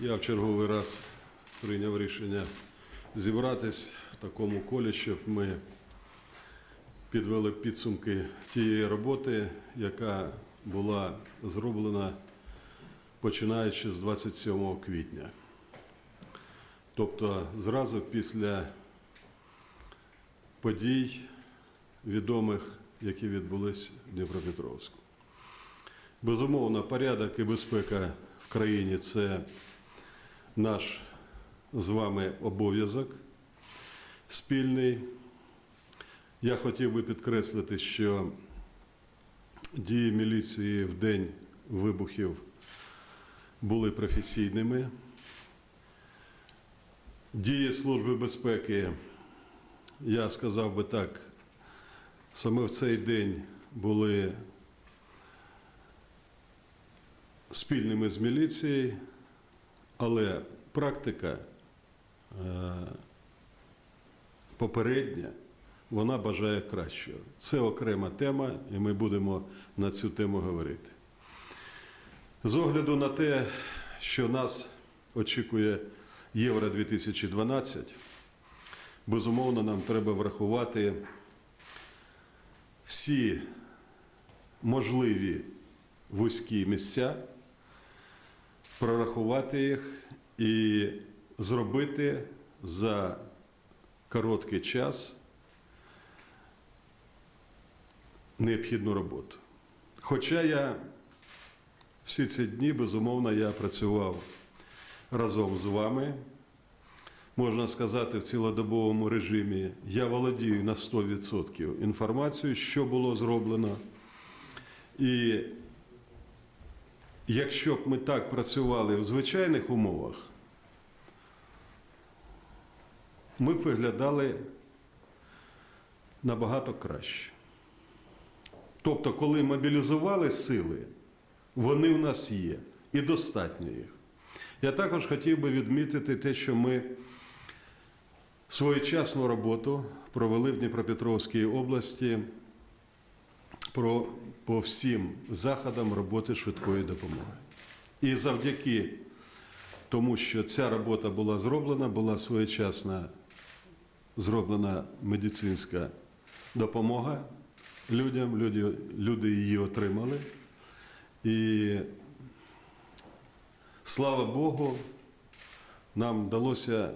Я в черговий раз прийняв рішення зібратись в такому колі, щоб ми підвели підсумки тієї роботи, яка була зроблена починаючи з 27 квітня. Тобто зразу після подій відомих, які відбулись в Дніпропетровську. Безумовно, порядок і безпека в країні це наш з вами обов'язок спільний. Я хотів би підкреслити, що дії міліції в день вибухів були професійними. Дії Служби безпеки, я сказав би так, саме в цей день були спільними з міліцією, але практика е, попередня, вона бажає кращого. Це окрема тема, і ми будемо на цю тему говорити. З огляду на те, що нас очікує Євро 2012, безумовно, нам треба врахувати всі можливі вузькі місця, прорахувати їх і зробити за короткий час необхідну роботу. Хоча я всі ці дні, безумовно, я працював разом з вами, можна сказати, в цілодобовому режимі. Я володію на 100% інформацією, що було зроблено. І якщо б ми так працювали в звичайних умовах, ми б виглядали набагато краще. Тобто, коли мобілізували сили, вони в нас є і достатньо їх. Я також хотів би відмітити те, що ми своєчасну роботу провели в Дніпропетровській області про, по всім заходам роботи швидкої допомоги. І завдяки тому, що ця робота була зроблена, була своєчасна зроблена медицинська допомога людям, люди, люди її отримали. І слава Богу, нам вдалося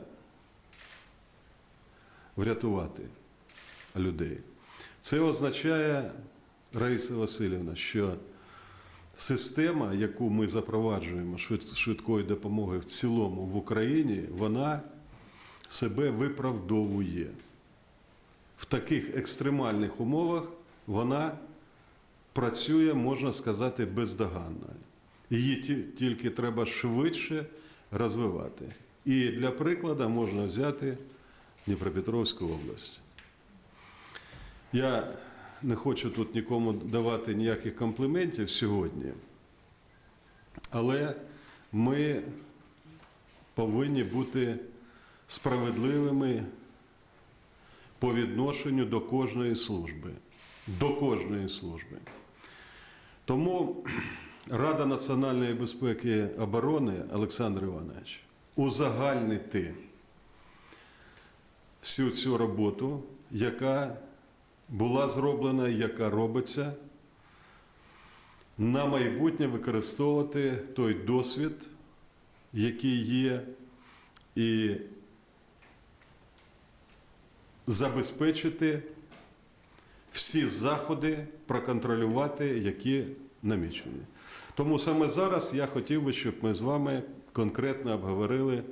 врятувати людей. Це означає, Раїса Васильівна, що система, яку ми запроваджуємо швидкої допомоги в цілому в Україні, вона себе виправдовує. В таких екстремальних умовах вона працює, можна сказати, бездоганно. Її тільки треба швидше розвивати. І для прикладу можна взяти Дніпропетровську область. Я не хочу тут нікому давати ніяких компліментів сьогодні, але ми повинні бути справедливими по відношенню до кожної служби. До кожної служби. Тому Рада національної безпеки і оборони Олександр Іванович узагальнити всю цю роботу, яка була зроблена, яка робиться, на майбутнє використовувати той досвід, який є, і забезпечити всі заходи проконтролювати, які намічені. Тому саме зараз я хотів би, щоб ми з вами конкретно обговорили